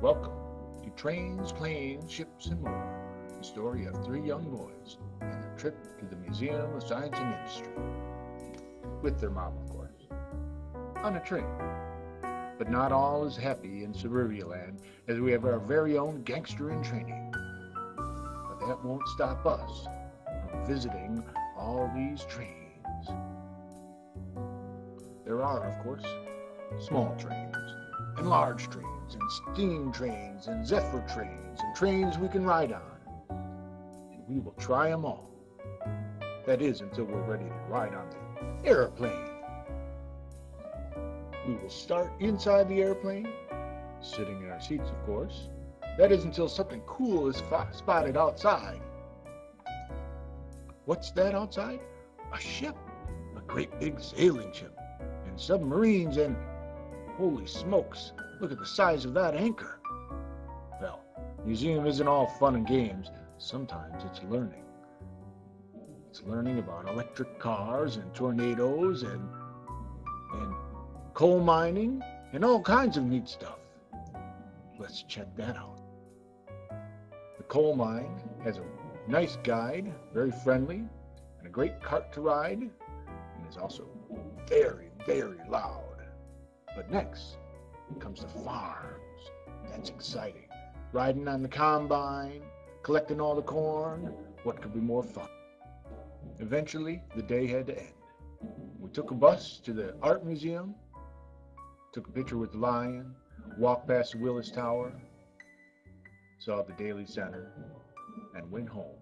Welcome to Trains, Planes, Ships, and More, the story of three young boys and their trip to the Museum of Science and Industry. With their mom, of course. On a train. But not all is happy in Suburbia Land as we have our very own gangster in training. But that won't stop us from visiting all these trains. There are, of course, small trains and large trains and steam trains and zephyr trains and trains we can ride on. And we will try them all. That is until we're ready to ride on the airplane. We will start inside the airplane, sitting in our seats, of course. That is until something cool is spotted outside. What's that outside? A ship, a great big sailing ship, and submarines and Holy smokes, look at the size of that anchor. Well, museum isn't all fun and games. Sometimes it's learning. It's learning about electric cars and tornadoes and and coal mining and all kinds of neat stuff. Let's check that out. The coal mine has a nice guide, very friendly, and a great cart to ride, and is also very, very loud. But next comes the farms. That's exciting. Riding on the combine, collecting all the corn. What could be more fun? Eventually, the day had to end. We took a bus to the art museum, took a picture with the lion, walked past the Willis Tower, saw the Daley Center, and went home.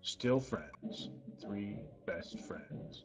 Still friends, three best friends.